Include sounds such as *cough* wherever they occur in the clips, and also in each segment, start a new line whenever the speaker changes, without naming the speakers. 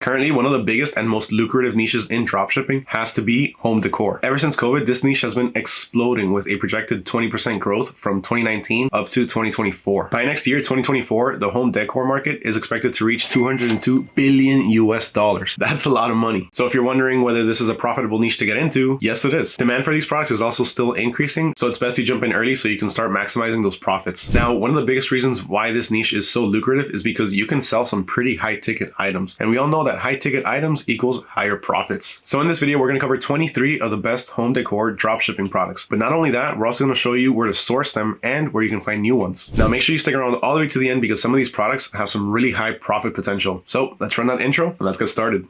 Currently, one of the biggest and most lucrative niches in dropshipping has to be home decor. Ever since COVID, this niche has been exploding with a projected 20% growth from 2019 up to 2024. By next year, 2024, the home decor market is expected to reach 202 billion US dollars. That's a lot of money. So if you're wondering whether this is a profitable niche to get into, yes, it is. Demand for these products is also still increasing, so it's best you jump in early so you can start maximizing those profits. Now, one of the biggest reasons why this niche is so lucrative is because you can sell some pretty high ticket items. And we all know that high ticket items equals higher profits. So in this video, we're going to cover 23 of the best home decor dropshipping products. But not only that, we're also going to show you where to source them and where you can find new ones. Now make sure you stick around all the way to the end because some of these products have some really high profit potential. So let's run that intro and let's get started.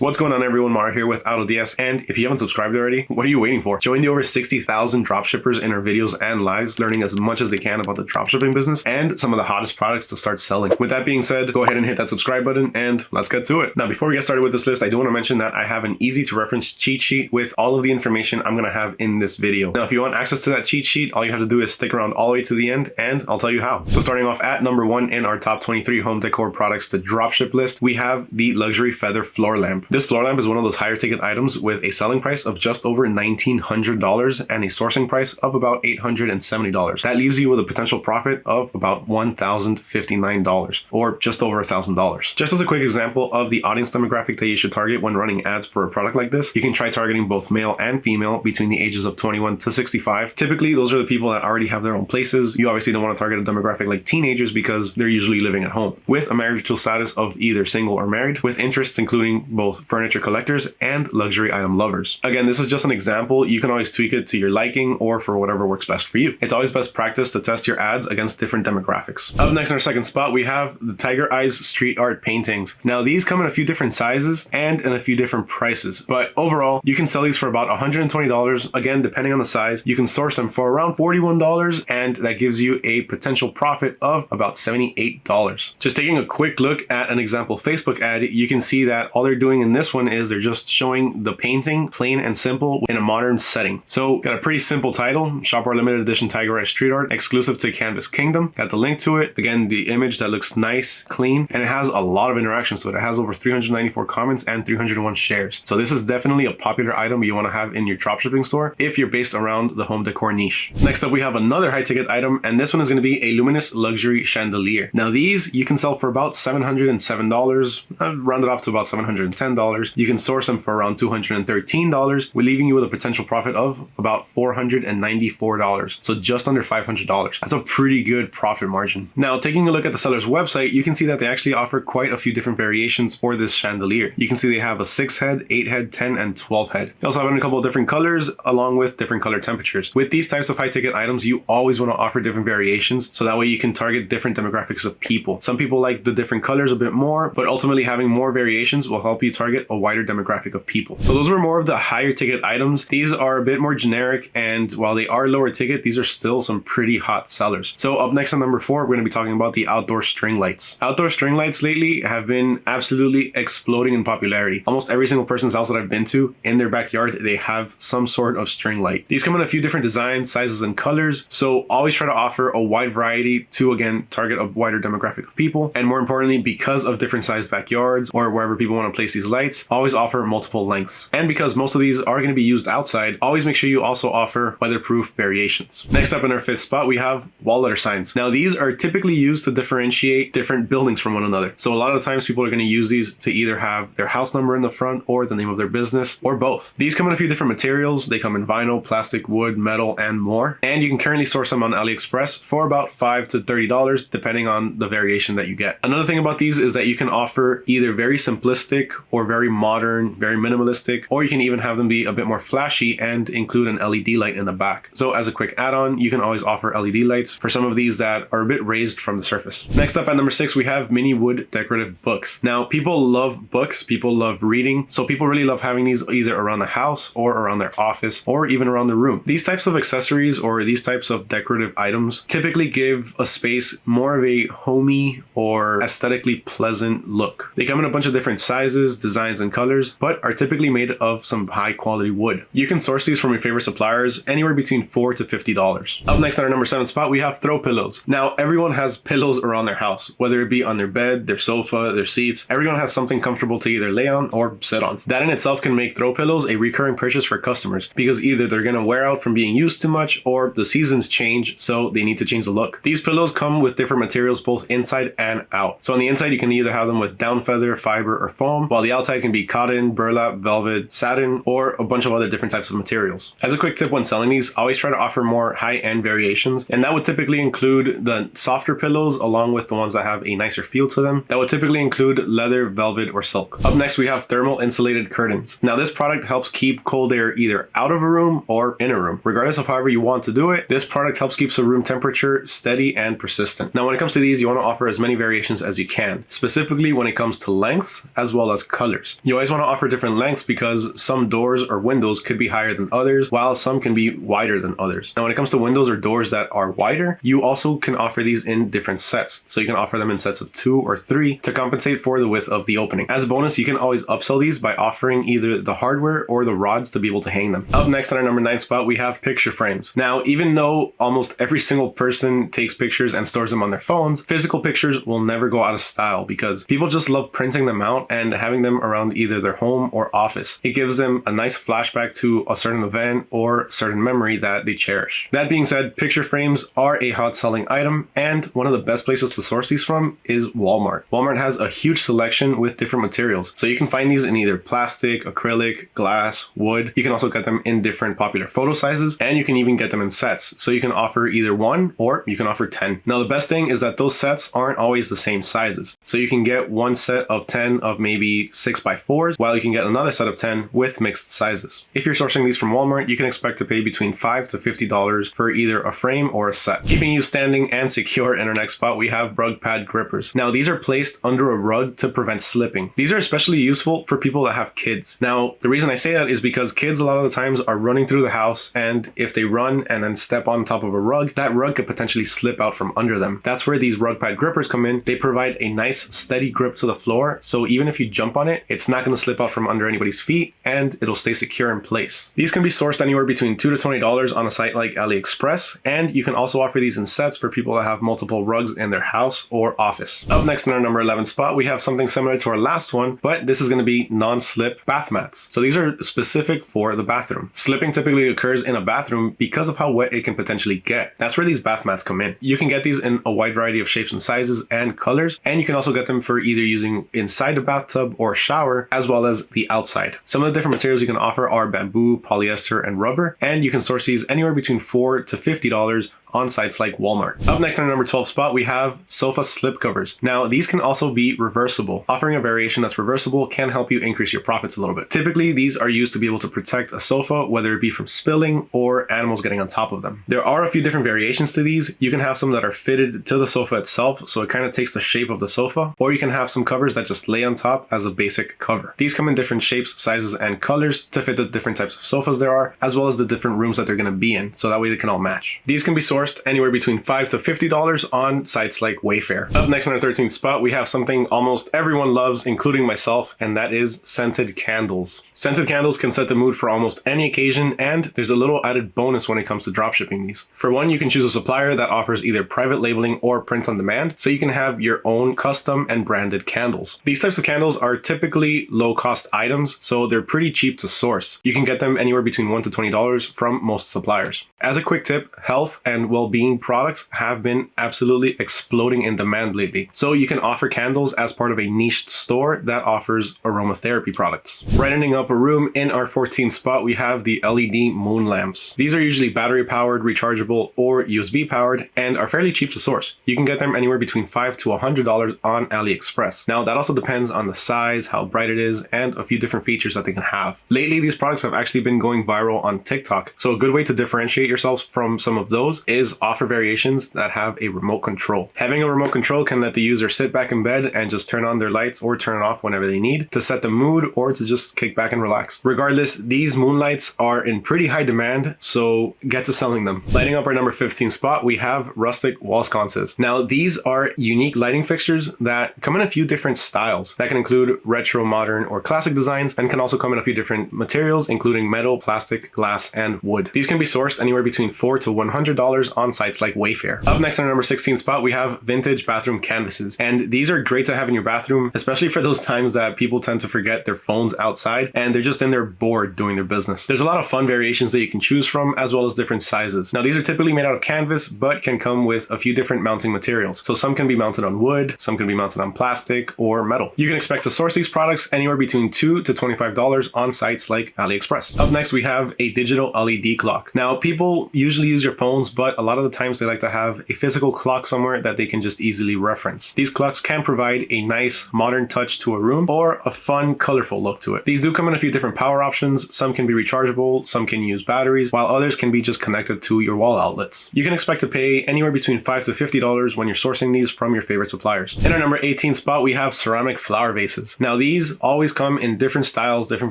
What's going on everyone, Mara here with AutoDS, and if you haven't subscribed already, what are you waiting for? Join the over 60,000 dropshippers in our videos and lives, learning as much as they can about the dropshipping business and some of the hottest products to start selling. With that being said, go ahead and hit that subscribe button and let's get to it. Now, before we get started with this list, I do want to mention that I have an easy to reference cheat sheet with all of the information I'm going to have in this video. Now, if you want access to that cheat sheet, all you have to do is stick around all the way to the end and I'll tell you how. So starting off at number one in our top 23 home decor products to dropship list, we have the luxury feather floor lamp. This floor lamp is one of those higher ticket items with a selling price of just over $1,900 and a sourcing price of about $870. That leaves you with a potential profit of about $1,059 or just over $1,000. Just as a quick example of the audience demographic that you should target when running ads for a product like this, you can try targeting both male and female between the ages of 21 to 65. Typically, those are the people that already have their own places. You obviously don't want to target a demographic like teenagers because they're usually living at home. With a marital status of either single or married, with interests including both furniture collectors and luxury item lovers. Again, this is just an example. You can always tweak it to your liking or for whatever works best for you. It's always best practice to test your ads against different demographics. Up next in our second spot, we have the Tiger Eyes street art paintings. Now these come in a few different sizes and in a few different prices, but overall you can sell these for about $120. Again, depending on the size, you can source them for around $41 and that gives you a potential profit of about $78. Just taking a quick look at an example Facebook ad, you can see that all they're doing in this one is they're just showing the painting plain and simple in a modern setting. So got a pretty simple title, Shop Our Limited Edition Tiger Eye Street Art, exclusive to Canvas Kingdom. Got the link to it. Again, the image that looks nice, clean, and it has a lot of interactions to it. It has over 394 comments and 301 shares. So this is definitely a popular item you want to have in your dropshipping store if you're based around the home decor niche. Next up, we have another high ticket item, and this one is going to be a luminous luxury chandelier. Now these you can sell for about $707, I've uh, rounded off to about $710. You can source them for around $213, we're leaving you with a potential profit of about $494. So just under $500. That's a pretty good profit margin. Now, taking a look at the seller's website, you can see that they actually offer quite a few different variations for this chandelier. You can see they have a 6 head, 8 head, 10, and 12 head. They also have a couple of different colors along with different color temperatures. With these types of high ticket items, you always want to offer different variations so that way you can target different demographics of people. Some people like the different colors a bit more, but ultimately having more variations will help you target a wider demographic of people. So those were more of the higher ticket items. These are a bit more generic and while they are lower ticket, these are still some pretty hot sellers. So up next on number four, we're going to be talking about the outdoor string lights. Outdoor string lights lately have been absolutely exploding in popularity. Almost every single person's house that I've been to in their backyard, they have some sort of string light. These come in a few different designs, sizes, and colors. So always try to offer a wide variety to again, target a wider demographic of people. And more importantly, because of different sized backyards or wherever people want to place these lights, always offer multiple lengths. And because most of these are going to be used outside, always make sure you also offer weatherproof variations. Next up in our fifth spot, we have wall letter signs. Now these are typically used to differentiate different buildings from one another. So a lot of times people are going to use these to either have their house number in the front or the name of their business or both. These come in a few different materials. They come in vinyl, plastic, wood, metal, and more. And you can currently source them on AliExpress for about 5 to $30 depending on the variation that you get. Another thing about these is that you can offer either very simplistic or very modern, very minimalistic, or you can even have them be a bit more flashy and include an LED light in the back. So as a quick add-on, you can always offer LED lights for some of these that are a bit raised from the surface. Next up at number six, we have mini wood decorative books. Now, people love books, people love reading, so people really love having these either around the house or around their office or even around the room. These types of accessories or these types of decorative items typically give a space more of a homey or aesthetically pleasant look. They come in a bunch of different sizes, designs, and colors, but are typically made of some high quality wood. You can source these from your favorite suppliers anywhere between 4 to $50. Up next on our number seven spot, we have throw pillows. Now, everyone has pillows around their house, whether it be on their bed, their sofa, their seats. Everyone has something comfortable to either lay on or sit on. That in itself can make throw pillows a recurring purchase for customers because either they're going to wear out from being used too much or the seasons change, so they need to change the look. These pillows come with different materials both inside and out. So on the inside, you can either have them with down feather, fiber, or foam, while the outside can be cotton, burlap, velvet, satin, or a bunch of other different types of materials. As a quick tip when selling these, always try to offer more high-end variations, and that would typically include the softer pillows along with the ones that have a nicer feel to them. That would typically include leather, velvet, or silk. Up next, we have thermal insulated curtains. Now this product helps keep cold air either out of a room or in a room. Regardless of however you want to do it, this product helps keep the room temperature steady and persistent. Now when it comes to these, you want to offer as many variations as you can, specifically when it comes to lengths as well as colors. You always want to offer different lengths because some doors or windows could be higher than others, while some can be wider than others. Now when it comes to windows or doors that are wider, you also can offer these in different sets. So you can offer them in sets of two or three to compensate for the width of the opening. As a bonus, you can always upsell these by offering either the hardware or the rods to be able to hang them. Up next on our number nine spot, we have picture frames. Now, even though almost every single person takes pictures and stores them on their phones, physical pictures will never go out of style because people just love printing them out and having them around either their home or office. It gives them a nice flashback to a certain event or certain memory that they cherish. That being said, picture frames are a hot selling item and one of the best places to source these from is Walmart. Walmart has a huge selection with different materials. So you can find these in either plastic, acrylic, glass, wood. You can also get them in different popular photo sizes and you can even get them in sets. So you can offer either one or you can offer 10. Now the best thing is that those sets aren't always the same sizes. So you can get one set of 10 of maybe 6 by 4s while you can get another set of 10 with mixed sizes. If you're sourcing these from Walmart, you can expect to pay between 5 to $50 for either a frame or a set. Keeping you standing and secure in our next spot, we have rug pad grippers. Now these are placed under a rug to prevent slipping. These are especially useful for people that have kids. Now the reason I say that is because kids a lot of the times are running through the house and if they run and then step on top of a rug, that rug could potentially slip out from under them. That's where these rug pad grippers come in. They provide a nice steady grip to the floor. So even if you jump on it, it's not going to slip out from under anybody's feet and it'll stay secure in place. These can be sourced anywhere between 2 to $20 on a site like AliExpress. And you can also offer these in sets for people that have multiple rugs in their house or office. Up next in our number 11 spot, we have something similar to our last one, but this is going to be non-slip bath mats. So these are specific for the bathroom. Slipping typically occurs in a bathroom because of how wet it can potentially get. That's where these bath mats come in. You can get these in a wide variety of shapes and sizes and colors, and you can also get them for either using inside the bathtub or shower, as well as the outside. Some of the different materials you can offer are bamboo, polyester, and rubber, and you can source these anywhere between 4 to $50 on sites like Walmart. Up next on number 12 spot, we have sofa slip covers. Now, these can also be reversible. Offering a variation that's reversible can help you increase your profits a little bit. Typically, these are used to be able to protect a sofa, whether it be from spilling or animals getting on top of them. There are a few different variations to these. You can have some that are fitted to the sofa itself, so it kind of takes the shape of the sofa, or you can have some covers that just lay on top as a basic cover. These come in different shapes, sizes, and colors to fit the different types of sofas there are, as well as the different rooms that they're going to be in, so that way they can all match. These can be sourced anywhere between 5 to $50 on sites like Wayfair. Up next on our 13th spot, we have something almost everyone loves, including myself, and that is scented candles. Scented candles can set the mood for almost any occasion, and there's a little added bonus when it comes to dropshipping these. For one, you can choose a supplier that offers either private labeling or print on demand, so you can have your own custom and branded candles. These types of candles are typically low cost items, so they're pretty cheap to source. You can get them anywhere between $1 to $20 from most suppliers. As a quick tip, health and well-being products have been absolutely exploding in demand lately. So you can offer candles as part of a niched store that offers aromatherapy products. Brightening up a room in our 14th spot, we have the LED moon lamps. These are usually battery powered, rechargeable, or USB powered and are fairly cheap to source. You can get them anywhere between 5 to $100 on AliExpress. Now that also depends on the size, how bright it is, and a few different features that they can have. Lately, these products have actually been going viral on TikTok. So a good way to differentiate yourselves from some of those is is offer variations that have a remote control. Having a remote control can let the user sit back in bed and just turn on their lights or turn it off whenever they need to set the mood or to just kick back and relax. Regardless, these moonlights are in pretty high demand, so get to selling them. Lighting up our number 15 spot, we have rustic wall sconces. Now, these are unique lighting fixtures that come in a few different styles. That can include retro, modern, or classic designs, and can also come in a few different materials, including metal, plastic, glass, and wood. These can be sourced anywhere between 4 to $100 on sites like Wayfair. Up next on our number 16 spot, we have vintage bathroom canvases. And these are great to have in your bathroom, especially for those times that people tend to forget their phones outside and they're just in there bored doing their business. There's a lot of fun variations that you can choose from, as well as different sizes. Now, these are typically made out of canvas, but can come with a few different mounting materials. So some can be mounted on wood, some can be mounted on plastic or metal. You can expect to source these products anywhere between 2 to $25 on sites like AliExpress. Up next, we have a digital LED clock. Now, people usually use your phones, but a lot of the times they like to have a physical clock somewhere that they can just easily reference. These clocks can provide a nice modern touch to a room or a fun, colorful look to it. These do come in a few different power options. Some can be rechargeable, some can use batteries, while others can be just connected to your wall outlets. You can expect to pay anywhere between 5 to $50 when you're sourcing these from your favorite suppliers. In our number 18 spot, we have ceramic flower vases. Now these always come in different styles, different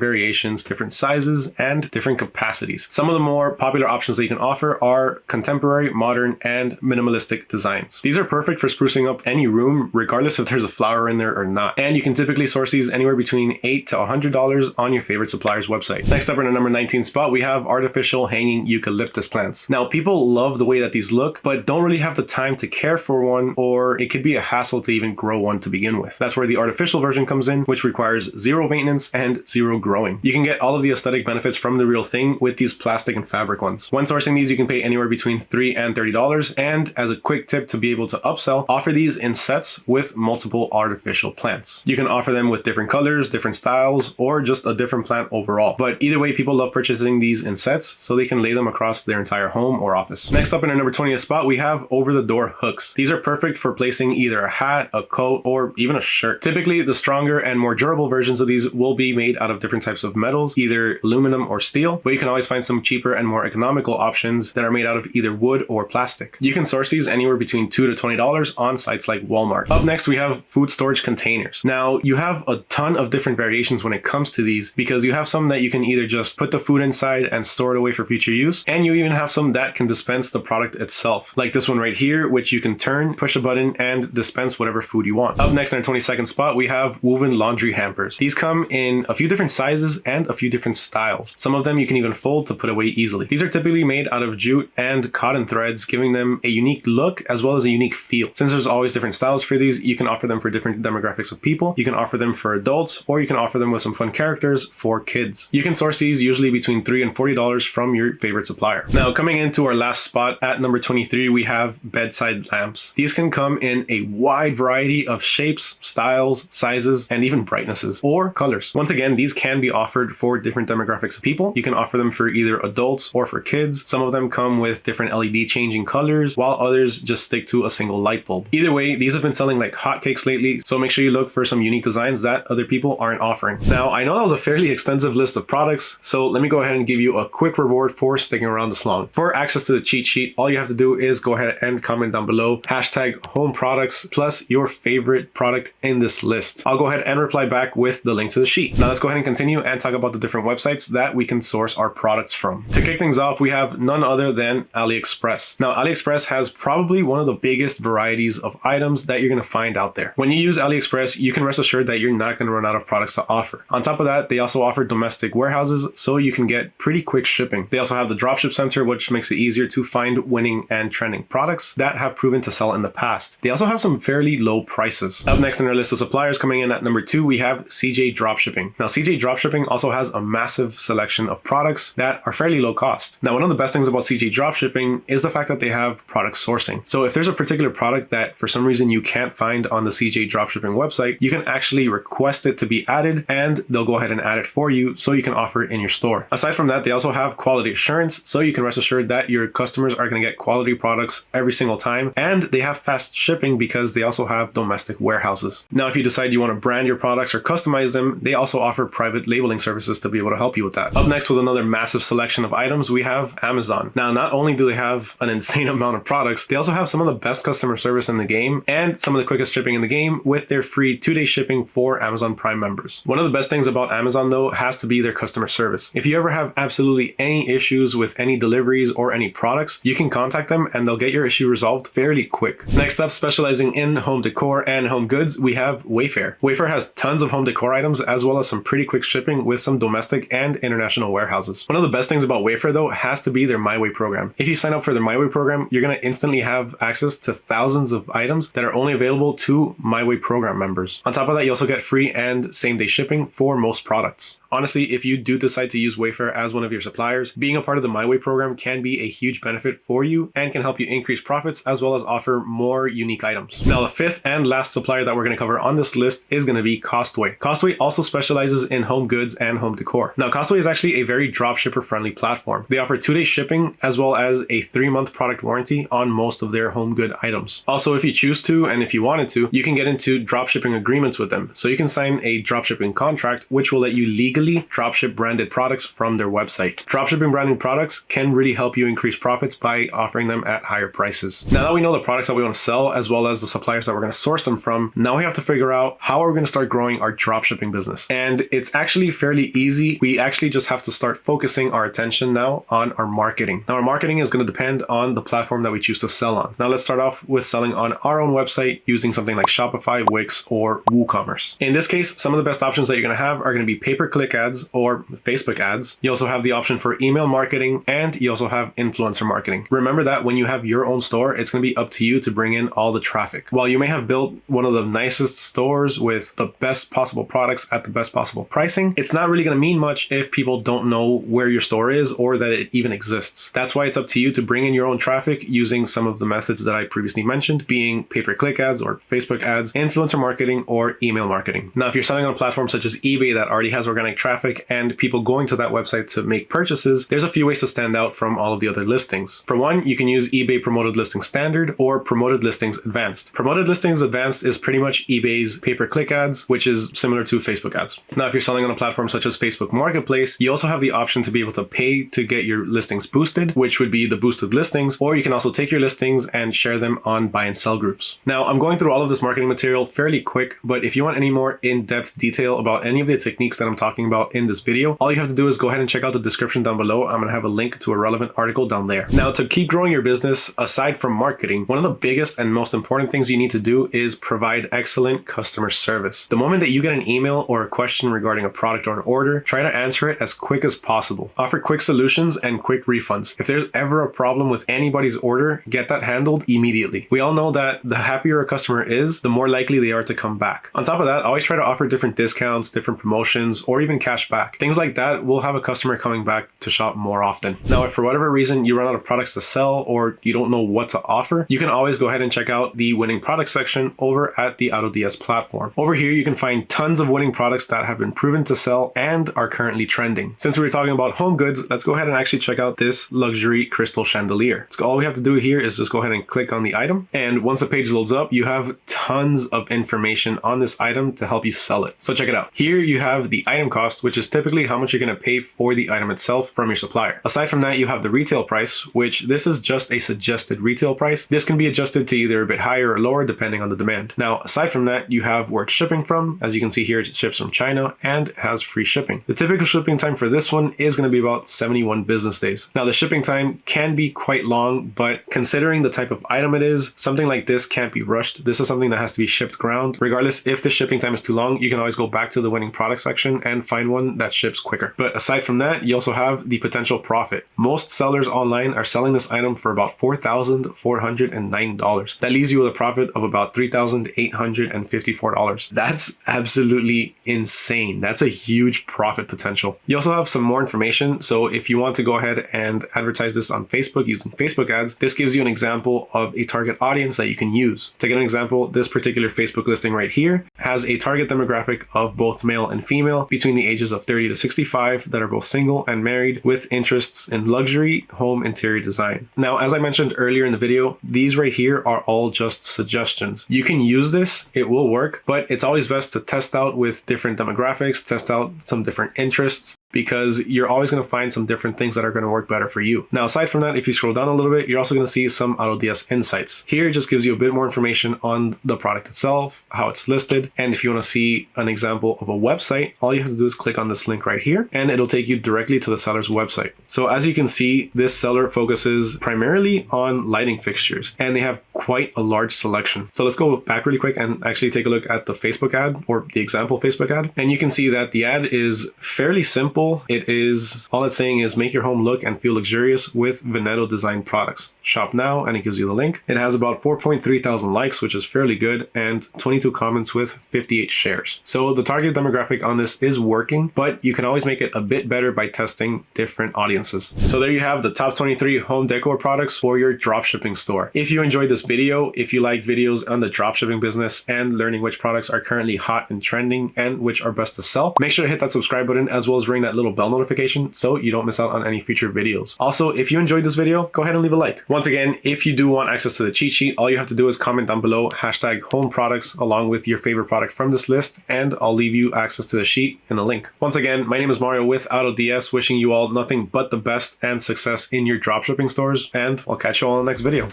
variations, different sizes, and different capacities. Some of the more popular options that you can offer are contemporary, modern, and minimalistic designs. These are perfect for sprucing up any room, regardless if there's a flower in there or not. And you can typically source these anywhere between 8 to $100 on your favorite supplier's website. Next up in the number 19 spot, we have artificial hanging eucalyptus plants. Now, people love the way that these look, but don't really have the time to care for one, or it could be a hassle to even grow one to begin with. That's where the artificial version comes in, which requires zero maintenance and zero growing. You can get all of the aesthetic benefits from the real thing with these plastic and fabric ones. When sourcing these, you can pay anywhere between $3 and $30. And as a quick tip to be able to upsell, offer these in sets with multiple artificial plants. You can offer them with different colors, different styles, or just a different plant overall. But either way, people love purchasing these in sets so they can lay them across their entire home or office. Next up in our number 20th spot, we have over-the-door hooks. These are perfect for placing either a hat, a coat, or even a shirt. Typically, the stronger and more durable versions of these will be made out of different types of metals, either aluminum or steel, but you can always find some cheaper and more economical options that are made out of either wood or plastic. You can source these anywhere between 2 to $20 on sites like Walmart. Up next, we have food storage containers. Now, you have a ton of different variations when it comes to these because you have some that you can either just put the food inside and store it away for future use, and you even have some that can dispense the product itself, like this one right here, which you can turn, push a button, and dispense whatever food you want. Up next in our 22nd spot, we have woven laundry hampers. These come in a few different sizes and a few different styles. Some of them you can even fold to put away easily. These are typically made out of jute and cotton threads, giving them a unique look as well as a unique feel. Since there's always different styles for these, you can offer them for different demographics of people. You can offer them for adults, or you can offer them with some fun characters for kids. You can source these usually between 3 and $40 from your favorite supplier. Now, coming into our last spot at number 23, we have bedside lamps. These can come in a wide variety of shapes, styles, sizes, and even brightnesses or colors. Once again, these can be offered for different demographics of people. You can offer them for either adults or for kids. Some of them come with different LED changing colors, while others just stick to a single light bulb. Either way, these have been selling like hotcakes lately, so make sure you look for some unique designs that other people aren't offering. Now, I know that was a fairly extensive list of products, so let me go ahead and give you a quick reward for sticking around this long. For access to the cheat sheet, all you have to do is go ahead and comment down below, hashtag home products plus your favorite product in this list. I'll go ahead and reply back with the link to the sheet. Now let's go ahead and continue and talk about the different websites that we can source our products from. To kick things off, we have none other than AliExpress. Now, AliExpress has probably one of the biggest varieties of items that you're going to find out there. When you use AliExpress, you can rest assured that you're not going to run out of products to offer. On top of that, they also offer domestic warehouses, so you can get pretty quick shipping. They also have the dropship center, which makes it easier to find winning and trending products that have proven to sell in the past. They also have some fairly low prices. Up next in our list of suppliers coming in at number two, we have CJ Dropshipping. Now, CJ Dropshipping also has a massive selection of products that are fairly low cost. Now, one of the best things about CJ Dropshipping is the fact that they have product sourcing. So if there's a particular product that for some reason you can't find on the CJ Dropshipping website, you can actually request it to be added and they'll go ahead and add it for you so you can offer it in your store. Aside from that, they also have quality assurance so you can rest assured that your customers are going to get quality products every single time and they have fast shipping because they also have domestic warehouses. Now, if you decide you want to brand your products or customize them, they also offer private labeling services to be able to help you with that. Up next with another massive selection of items, we have Amazon. Now, not only do they have have an insane *laughs* amount of products, they also have some of the best customer service in the game and some of the quickest shipping in the game with their free two-day shipping for Amazon Prime members. One of the best things about Amazon though has to be their customer service. If you ever have absolutely any issues with any deliveries or any products, you can contact them and they'll get your issue resolved fairly quick. Next up, specializing in home decor and home goods, we have Wayfair. Wayfair has tons of home decor items as well as some pretty quick shipping with some domestic and international warehouses. One of the best things about Wayfair though has to be their My Way program. If you sign up for their My Way program, you're going to instantly have access to thousands of items that are only available to MyWay program members. On top of that, you also get free and same day shipping for most products. Honestly, if you do decide to use Wayfair as one of your suppliers, being a part of the My Way program can be a huge benefit for you and can help you increase profits as well as offer more unique items. Now, the fifth and last supplier that we're going to cover on this list is going to be Costway. Costway also specializes in home goods and home decor. Now, Costway is actually a very dropshipper friendly platform. They offer two-day shipping as well as a three-month product warranty on most of their home good items. Also, if you choose to and if you wanted to, you can get into dropshipping agreements with them. So you can sign a dropshipping contract, which will let you legally dropship branded products from their website. Dropshipping branded products can really help you increase profits by offering them at higher prices. Now that we know the products that we want to sell as well as the suppliers that we're going to source them from, now we have to figure out how are we going to start growing our dropshipping business. And it's actually fairly easy. We actually just have to start focusing our attention now on our marketing. Now our marketing is going to depend on the platform that we choose to sell on. Now let's start off with selling on our own website using something like Shopify, Wix, or WooCommerce. In this case, some of the best options that you're going to have are going to be pay-per-click ads or Facebook ads. You also have the option for email marketing and you also have influencer marketing. Remember that when you have your own store, it's going to be up to you to bring in all the traffic. While you may have built one of the nicest stores with the best possible products at the best possible pricing, it's not really going to mean much if people don't know where your store is or that it even exists. That's why it's up to you to bring in your own traffic using some of the methods that I previously mentioned, being pay-per-click ads or Facebook ads, influencer marketing, or email marketing. Now, if you're selling on a platform such as eBay that already has organic traffic, and people going to that website to make purchases, there's a few ways to stand out from all of the other listings. For one, you can use eBay Promoted Listings Standard or Promoted Listings Advanced. Promoted Listings Advanced is pretty much eBay's pay-per-click ads, which is similar to Facebook ads. Now, if you're selling on a platform such as Facebook Marketplace, you also have the option to be able to pay to get your listings boosted, which would be the boosted listings, or you can also take your listings and share them on buy and sell groups. Now, I'm going through all of this marketing material fairly quick, but if you want any more in-depth detail about any of the techniques that I'm talking about in this video, all you have to do is go ahead and check out the description down below. I'm going to have a link to a relevant article down there. Now, to keep growing your business, aside from marketing, one of the biggest and most important things you need to do is provide excellent customer service. The moment that you get an email or a question regarding a product or an order, try to answer it as quick as possible. Offer quick solutions and quick refunds. If there's ever a problem with anybody's order, get that handled immediately. We all know that the happier a customer is, the more likely they are to come back. On top of that, always try to offer different discounts, different promotions, or even cash back. Things like that will have a customer coming back to shop more often. Now, if for whatever reason you run out of products to sell or you don't know what to offer, you can always go ahead and check out the winning product section over at the AutoDS platform. Over here, you can find tons of winning products that have been proven to sell and are currently trending. Since we were talking about home goods, let's go ahead and actually check out this luxury crystal chandelier. So all we have to do here is just go ahead and click on the item. And once the page loads up, you have tons of information on this item to help you sell it. So check it out. Here you have the item cost, which is typically how much you're going to pay for the item itself from your supplier. Aside from that, you have the retail price, which this is just a suggested retail price. This can be adjusted to either a bit higher or lower depending on the demand. Now, aside from that, you have where it's shipping from. As you can see here, it ships from China and has free shipping. The typical shipping time for this one is going to be about 71 business days. Now, the shipping time can be quite long, but considering the type of item it is, something like this can't be rushed. This is something that has to be shipped ground. Regardless, if the shipping time is too long, you can always go back to the winning product section and find one that ships quicker. But aside from that, you also have the potential profit. Most sellers online are selling this item for about $4,409. That leaves you with a profit of about $3,854. That's absolutely insane. That's a huge profit potential. You also have some more information. So if you want to go ahead and advertise this on Facebook using Facebook ads, this gives you an example of a target audience that you can use. To get an example, this particular Facebook listing right here has a target demographic of both male and female between the ages of 30 to 65 that are both single and married with interests in luxury home interior design. Now, as I mentioned earlier in the video, these right here are all just suggestions. You can use this, it will work, but it's always best to test out with different demographics, test out some different interests, because you're always going to find some different things that are going to work better for you. Now, aside from that, if you scroll down a little bit, you're also going to see some AutoDS insights. Here it just gives you a bit more information on the product itself, how it's listed, and if you want to see an example of a website, all you have to do is click on this link right here, and it'll take you directly to the seller's website. So as you can see, this seller focuses primarily on lighting fixtures, and they have quite a large selection. So let's go back really quick and actually take a look at the Facebook ad or the example Facebook ad. And you can see that the ad is fairly simple. It is, all it's saying is make your home look and feel luxurious with Veneto design products. Shop now and it gives you the link. It has about 4.3 thousand likes, which is fairly good, and 22 comments with 58 shares. So the target demographic on this is working, but you can always make it a bit better by testing different audiences. So there you have the top 23 home decor products for your dropshipping store. If you enjoyed this video, if you like videos on the dropshipping business and learning which products are currently hot and trending and which are best to sell, make sure to hit that subscribe button as well as ring that little bell notification so you don't miss out on any future videos. Also, if you enjoyed this video, go ahead and leave a like. Once again, if you do want access to the cheat sheet, all you have to do is comment down below hashtag home products along with your favorite product from this list and I'll leave you access to the sheet in a link. Once again, my name is Mario with AutoDS wishing you all nothing but the best and success in your dropshipping stores and I'll catch you all in the next video.